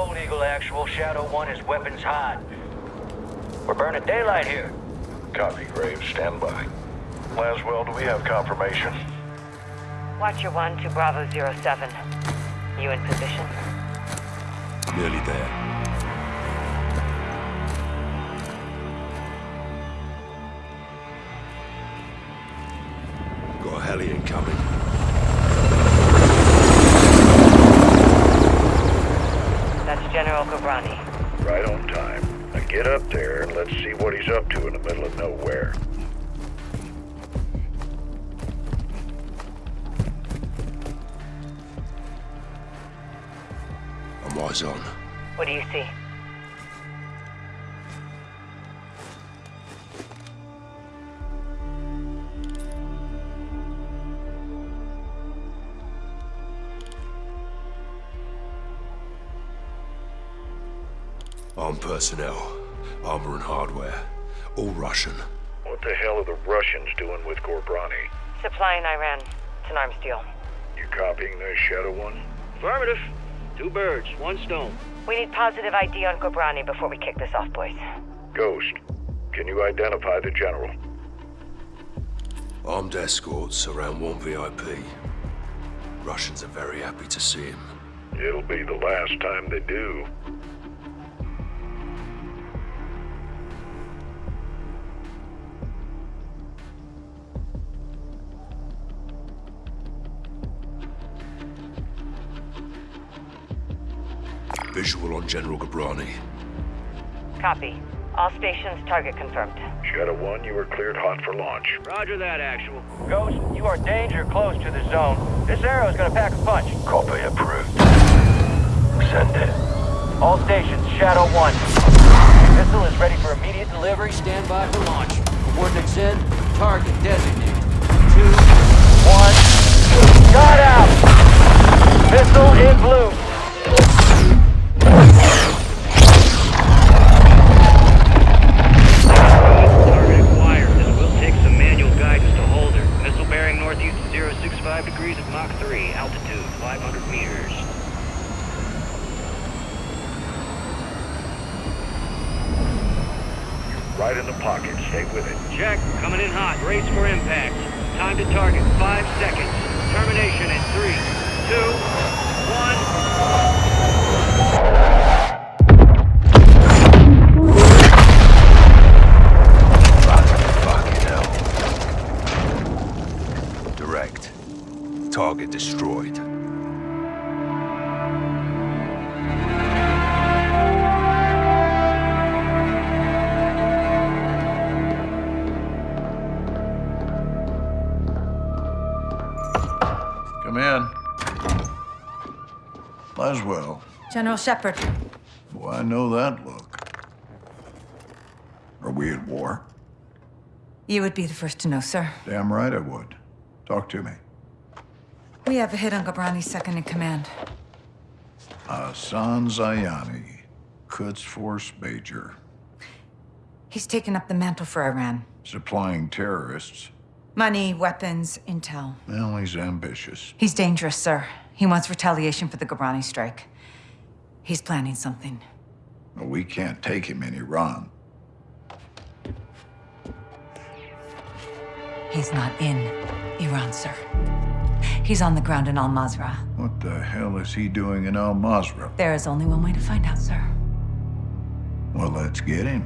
Eagle Actual, Shadow 1 is weapons hot. We're burning daylight here. Copy, Graves. Stand by. Laswell, do we have confirmation? Watcher 1 to Bravo 07. You in position? Nearly there. I'm eyes on. What do you see? Armed personnel, armor and hardware. All Russian. What the hell are the Russians doing with Ghorbrani? Supplying Iran. It's an arms deal. You copying this, Shadow One? Affirmative. Two birds, one stone. We need positive ID on Ghorbrani before we kick this off, boys. Ghost, can you identify the general? Armed escorts around one VIP. Russians are very happy to see him. It'll be the last time they do. Visual on General Ghorbrani. Copy. All stations target confirmed. Shadow One, you are cleared hot for launch. Roger that, actual. Ghost, you are danger close to the zone. This arrow is gonna pack a punch. Copy approved. Send it. All stations, Shadow 1. Missile is ready for immediate delivery. Stand by for launch. Coordinates in. Target designated. Two. One. Got out! Missile in blue. Target acquired. This will take some manual guidance to hold her. Missile bearing northeast of 065 degrees at Mach 3. Altitude 500 meters. Right in the pocket. Stay with it. Check. Coming in hot. Race for impact. Time to target. Five seconds. Termination in three, two, one. Fucking hell. Direct. Target destroyed. Laswell. General Shepherd. Boy, I know that look. Are we at war? You would be the first to know, sir. Damn right I would. Talk to me. We have a hit on Ghorbrani's second in command. Hassan Zyani, Quds Force Major, He's taken up the mantle for Iran. supplying terrorists. Money, weapons, intel. Well, he's ambitious. He's dangerous, sir. He wants retaliation for the Ghorbrani strike. He's planning something. But we can't take him in Iran. He's not in Iran, sir. He's on the ground in Al-Mazrah. What the hell is he doing in Al-Mazrah? There is only one way to find out, sir. Well, let's get him.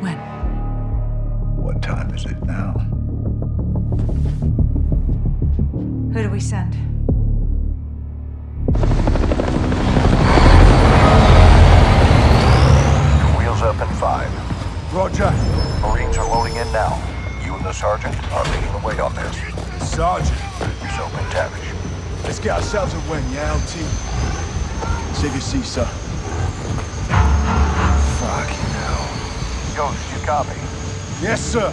When? What time is it now? Who do we send? Roger. Marines are loading in now. You and the sergeant are leading the way on this. Sergeant. Yourself MacTavish. Let's get ourselves a win, yeah, LT? Save your seat, sir. Fucking hell. Ghost, you copy? Yes, sir.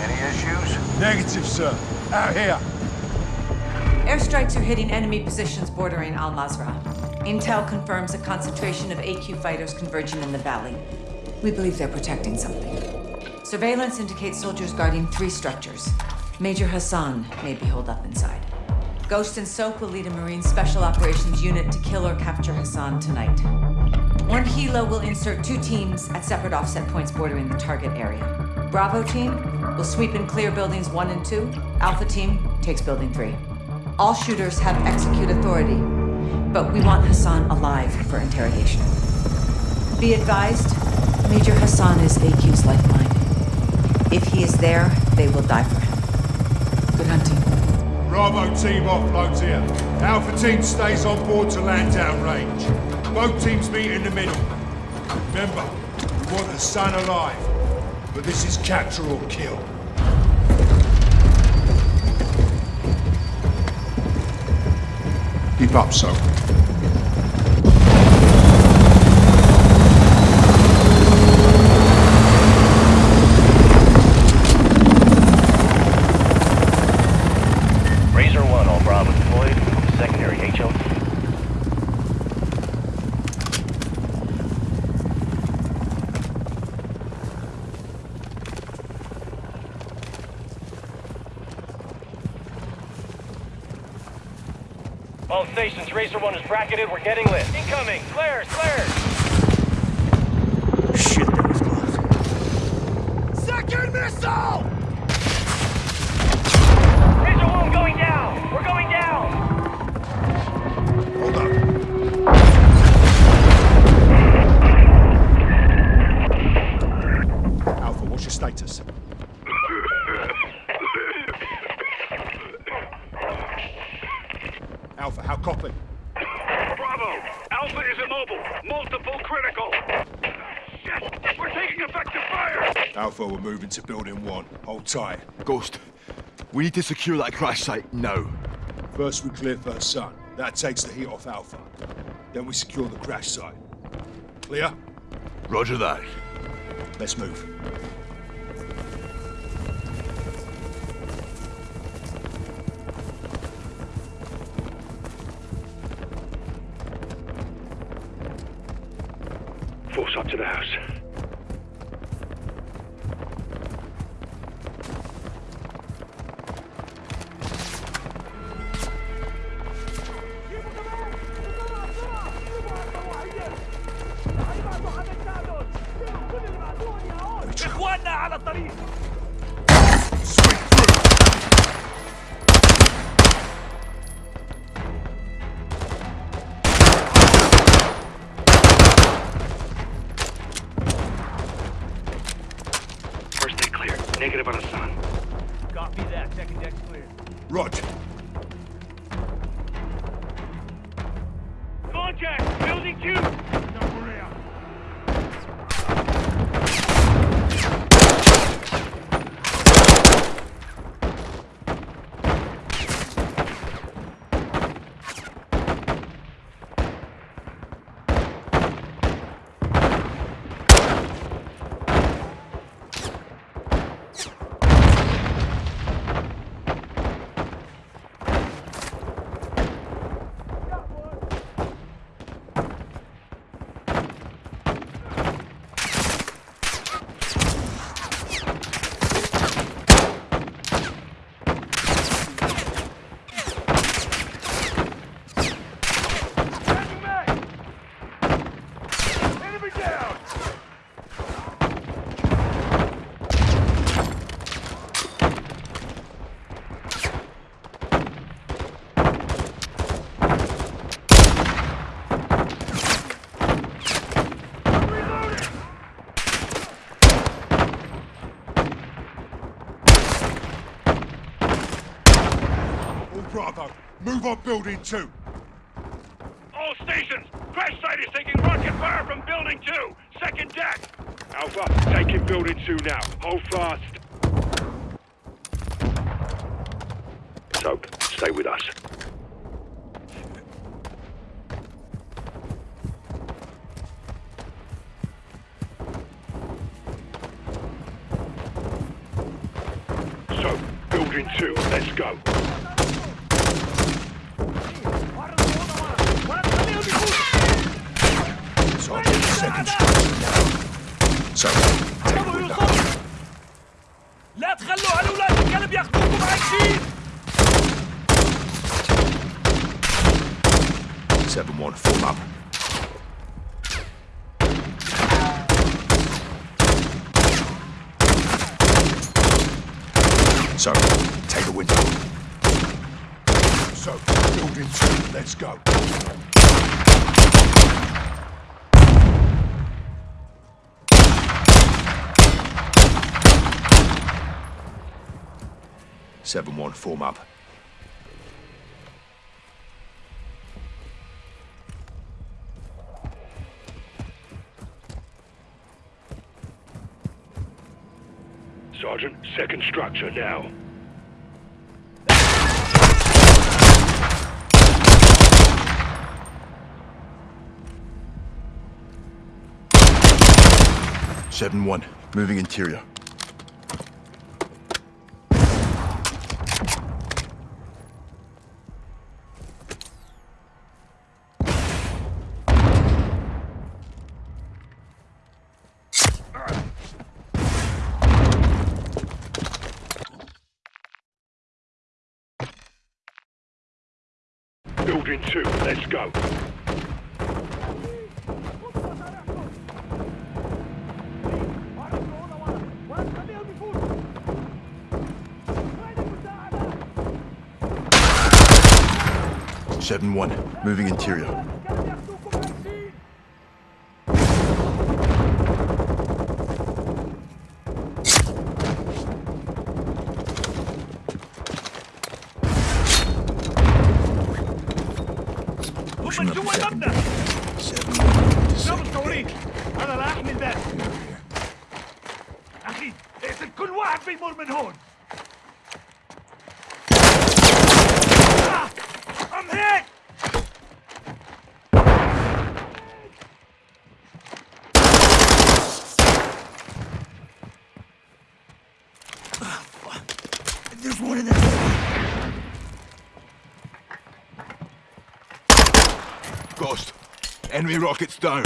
Any issues? Negative, sir. Out here. Airstrikes are hitting enemy positions bordering Al Mazrah. Intel confirms a concentration of AQ fighters converging in the valley. We believe they're protecting something. Surveillance indicates soldiers guarding three structures. Major Hassan may be holed up inside. Ghost and Soap will lead a Marine Special Operations unit to kill or capture Hassan tonight. One Hilo will insert two teams at separate offset points bordering the target area. Bravo team will sweep and clear buildings one and two. Alpha team takes building three. All shooters have execute authority, but we want Hassan alive for interrogation. Be advised, Major Hassan is AQ's lifeline. If he is there, they will die for him. Good hunting. Bravo team offloads here. Alpha team stays on board to land downrange. Both teams meet in the middle. Remember, we want the sun alive. But this is capture or kill. Keep up, Soap. Razor 1, all Bravo deployed. Secondary HO. All stations, Razor 1 is bracketed. We're getting lit. Incoming! Flares! Flares! Shit, that was close. Second missile! Razor 1 going down! We're going down! Hold up. Alpha, what's your status? Alpha, how copy? Bravo! Alpha is immobile. Multiple critical. Shit! We're taking effective fire! Alpha, we're moving to building one. Hold tight. Ghost, we need to secure that crash site now. First we clear First Hassan. That takes the heat off Alpha. Then we secure the crash site. Clear? Roger that. Let's move. Force up to the house. Bravo, move on building two. All stations! Crash site is taking rocket fire from building two! Second deck! Alpha, taking building two now. Hold fast. Soap, stay with us. Soap, building two, let's go. 7-1, form up. Soap, take the window. Soap, building two, let's go. Seven one, form up. Second structure now. Seven one, moving interior. Building two, let's go. Seven one, moving interior. Timur Minhun. Ah, I'm hit! There's one in there. Ghost, enemy rockets down.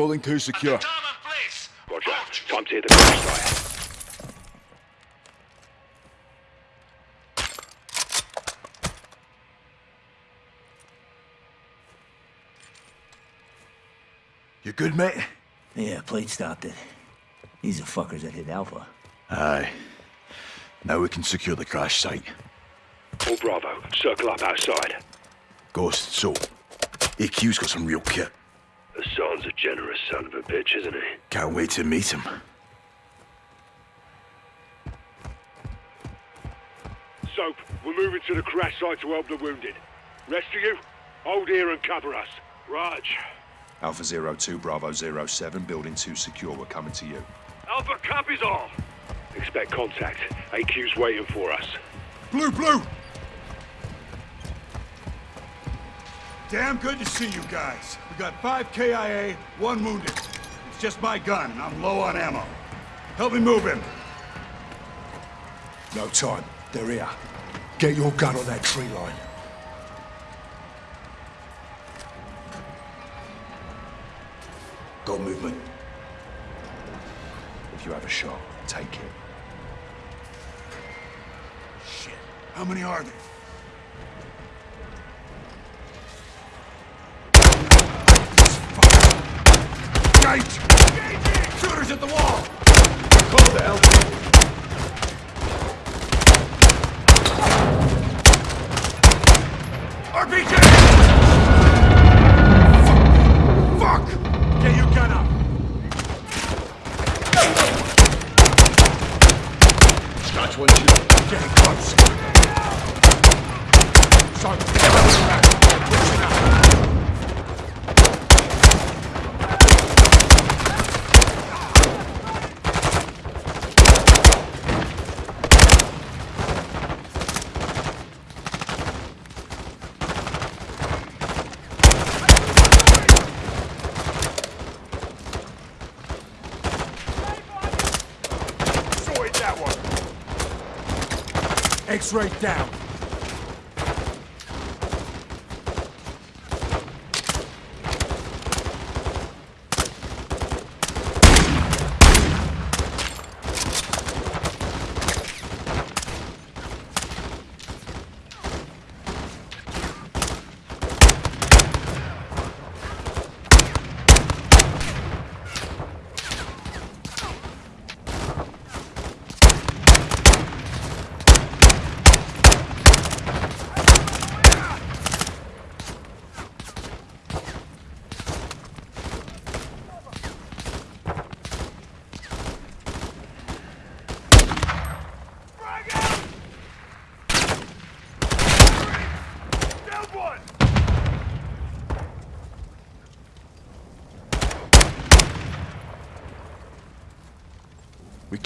Building two secure. Roger. Time to hit the crash site. You good, mate? Yeah, plate stopped it. These are fuckers that hit Alpha. Aye. Now we can secure the crash site. All Bravo, circle up outside. Ghost, Soap. AQ's got some real kit. Hassan's a generous son of a bitch, isn't he? Can't wait to meet him. Soap, we're moving to the crash site to help the wounded. Rest of you, hold here and cover us. Raj. Alpha Zero Two Bravo Zero Seven, building two secure. We're coming to you. Alpha copies all. Expect contact. AQ's waiting for us. Blue, blue! Damn good to see you guys. We got five KIA, one wounded. It's just my gun. I'm low on ammo. Help me move him. No time. They're here. Get your gun on that tree line. Got movement. If you have a shot, take it. Shit. How many are there? Gate! Shooters at the wall! Call the LT. RPG! Fuck! Fuck! Get your gun up! Scratch one, two. Getting close. Sergeant, pushing out. Sorted that one. Down. Down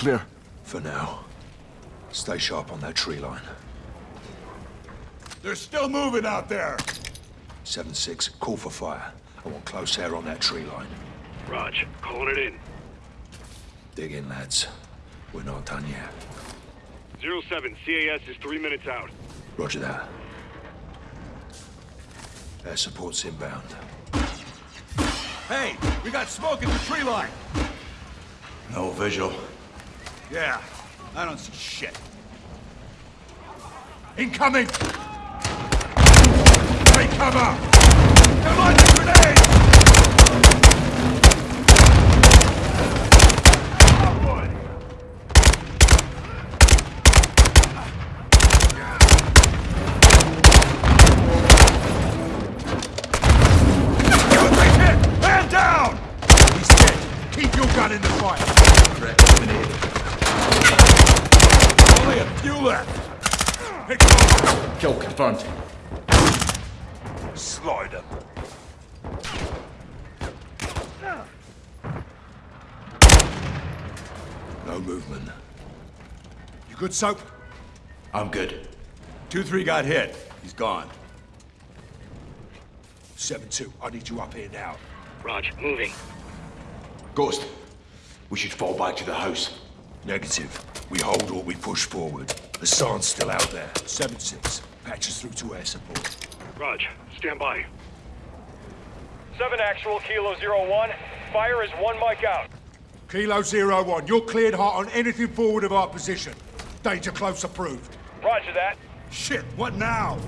clear? For now. Stay sharp on that tree line. They're still moving out there. 7-6, call for fire. I want close air on that tree line. Raj, calling it in. Dig in, lads. We're not done yet. 07, CAS is three minutes out. Roger that. Air support's inbound. Hey, we got smoke in the tree line. No visual. Yeah, I don't see shit. Incoming! Take cover! Come on, the grenade! Man down! He's dead. Keep your gun in the fire. Only a few left. Pick 'em up. Slide them. No movement. You good, Soap? I'm good. 2-3 got hit. He's gone. 7-2, I need you up here now. Raj, moving. Ghost, we should fall back to the house. Negative. We hold or we push forward. Hassan's still out there. 7-6, patch us through to air support. Raj, stand by. 7 actual, Kilo Zero One. Fire is one mic out. Kilo Zero One, you're cleared hot on anything forward of our position. Danger close approved. Roger that. Shit, what now?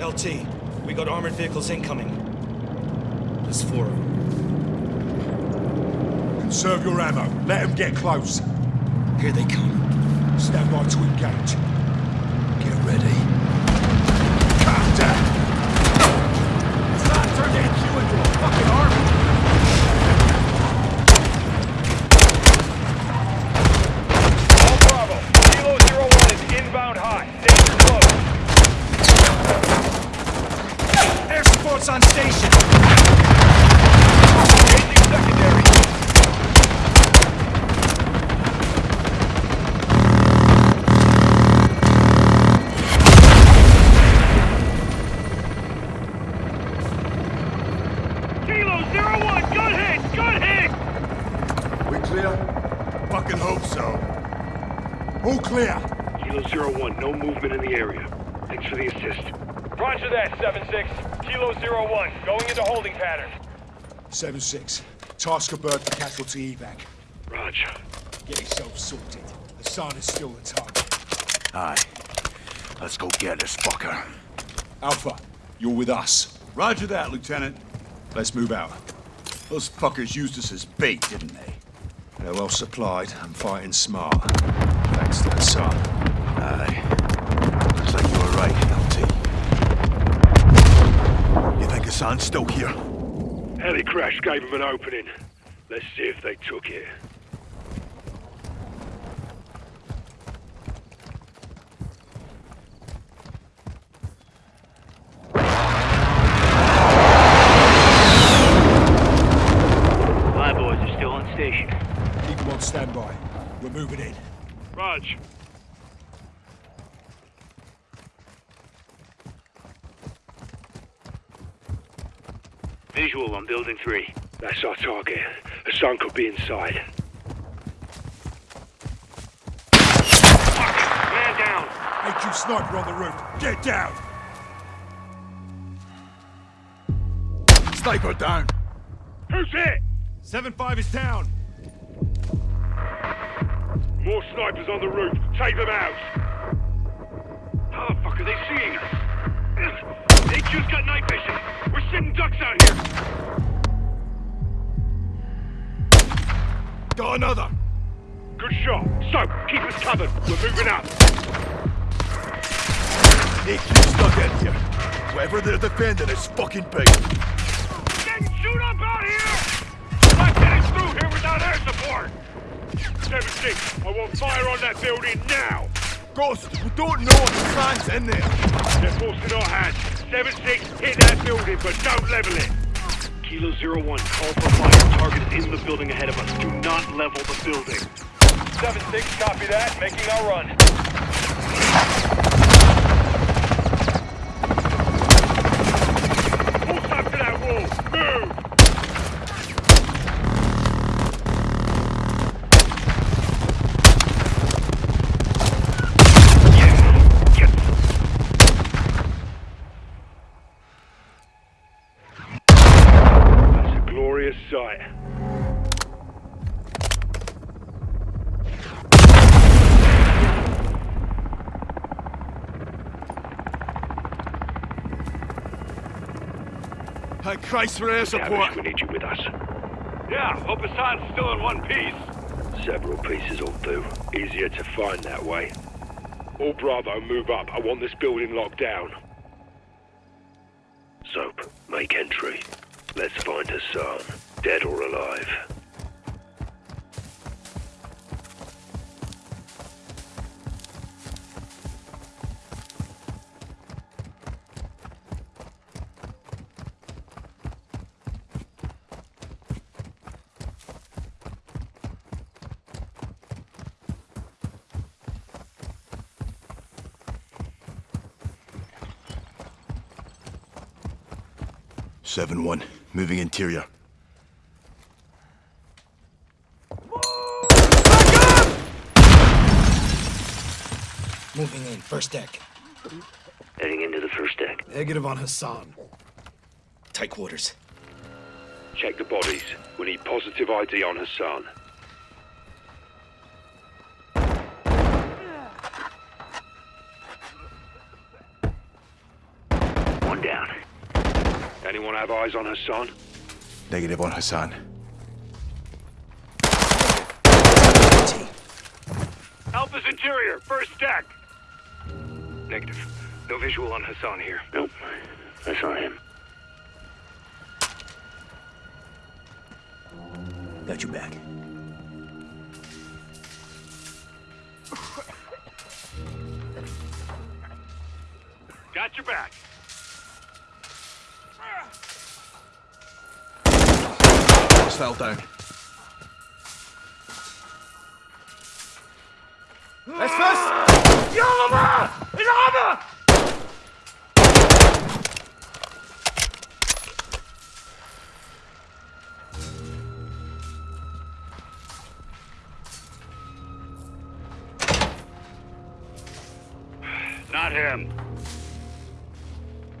LT, we got armored vehicles incoming. There's four of them. Conserve your ammo. Let them get close. Here they come. Stand by to engage. Get ready. Calm down. It's not turned HQ into a fucking army. All Bravo. Kilo Zero One is inbound hot. Danger close. Air support's on station. Engaging secondary. Kilo Zero One, good hit! Good hit! We clear? Fucking hope so. All clear. Kilo Zero One, no movement in the area. Thanks for the assist. Roger that, 7-6. Kilo Zero One, going into holding pattern. 7-6, task a bird for casualty evac. Raj, Get yourself sorted. Hassan is still the target. Aye. Let's go get this fucker. Alpha, you're with us. Roger that, Lieutenant. Let's move out. Those fuckers used us as bait, didn't they? They're well supplied and fighting smart. Thanks to Hassan. Aye. Looks like you were right, LT. You think Hassan's still here? Heli crash gave them an opening. Let's see if they took it. My boys are still on station. Keep them on standby. We're moving in. Raj, Visual on building three. that's our target. Hassan could be inside. Man down. sniper on the roof. Get down! Sniper down. Who's it? 7-5 is down. More snipers on the roof. Take them out. How the fuck are they seeing us? Got another. Good shot. Soap, keep us covered. We're moving up. HQ's stuck in here. Whatever they're defending is fucking big. Getting shoot up out here! Not getting through here without air support! 7-6, I want fire on that building now! Ghost, we don't know if Hassan's in there. They're forcing our hand. 7-6, hit that building, but don't level it! Kilo Zero One, call for fire. Target is the building ahead of us. Do not level the building. 7-6, copy that. Making our run. Thank Christ for air support. we need you with us. Yeah, hope Hassan's still in one piece. Several pieces will do. Easier to find that way. All Bravo, move up. I want this building locked down. Soap, make entry. Let's find Hassan, dead or alive. Seven one, moving interior. Moving in, first deck. Heading into the first deck. Negative on Hassan. Tight quarters. Check the bodies. We need positive ID on Hassan. Have eyes on Hassan? Negative on Hassan. Alpha's interior, first deck. Negative. No visual on Hassan here. Nope. I saw him. Got you back. Got your back. Hostile down. Let's first! In Arme! Not him.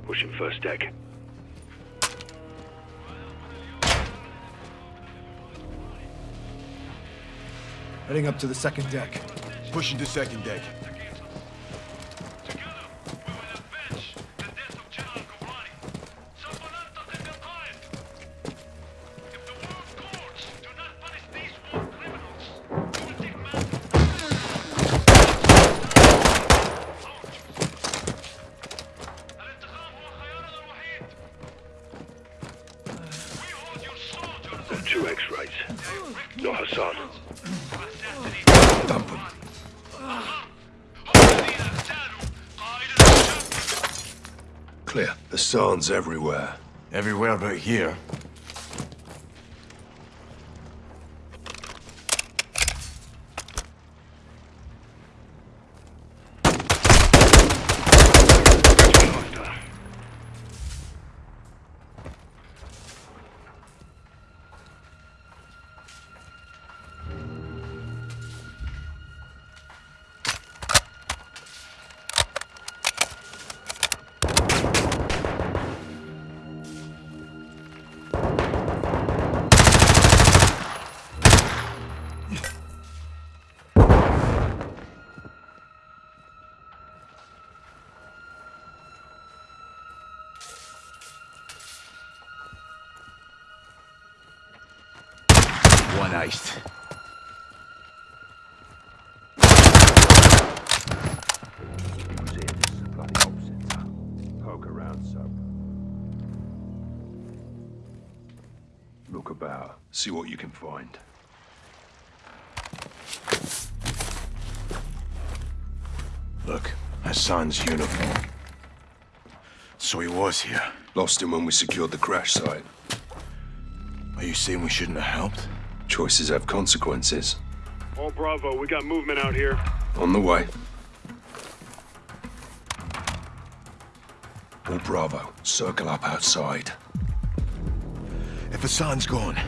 Pushing first deck. Heading up to the second deck. Pushing to second deck. Everywhere. Everywhere but here. One iced. Poke around some. Look about. See what you can find. Look, Hassan's uniform. So he was here. Lost him when we secured the crash site. Are you saying we shouldn't have helped? Choices have consequences. All Bravo, we got movement out here. On the way. All Bravo, circle up outside. If Hassan's gone,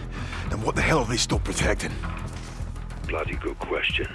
then what the hell are they still protecting? Bloody good question.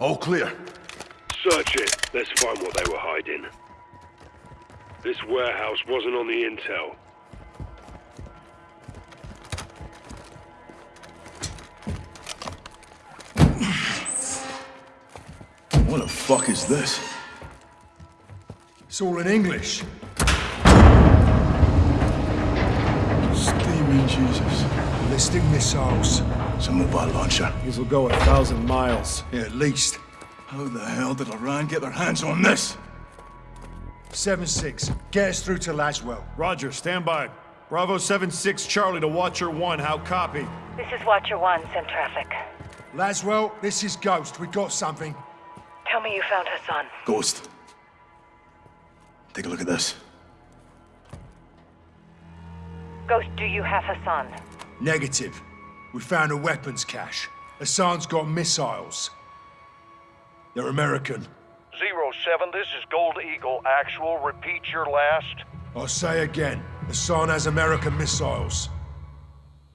All clear. Search it. Let's find what they were hiding. This warehouse wasn't on the intel. What the fuck is this? It's all in English. Steaming Jesus. Ballistic missiles. It's a mobile launcher. These will go a thousand miles. Yeah, at least. How the hell did Iran get their hands on this? 7-6. Get us through to Laswell. Roger, stand by. Bravo 7-6 Charlie to Watcher 1, how copy? This is Watcher 1, send traffic. Laswell, this is Ghost. We got something. Tell me you found Hassan. Ghost. Take a look at this. Ghost, do you have Hassan? Negative. We found a weapons cache. Hassan's got missiles. They're American. Zero 07, this is Gold Eagle. Actual, repeat your last. I'll say again. Hassan has American missiles.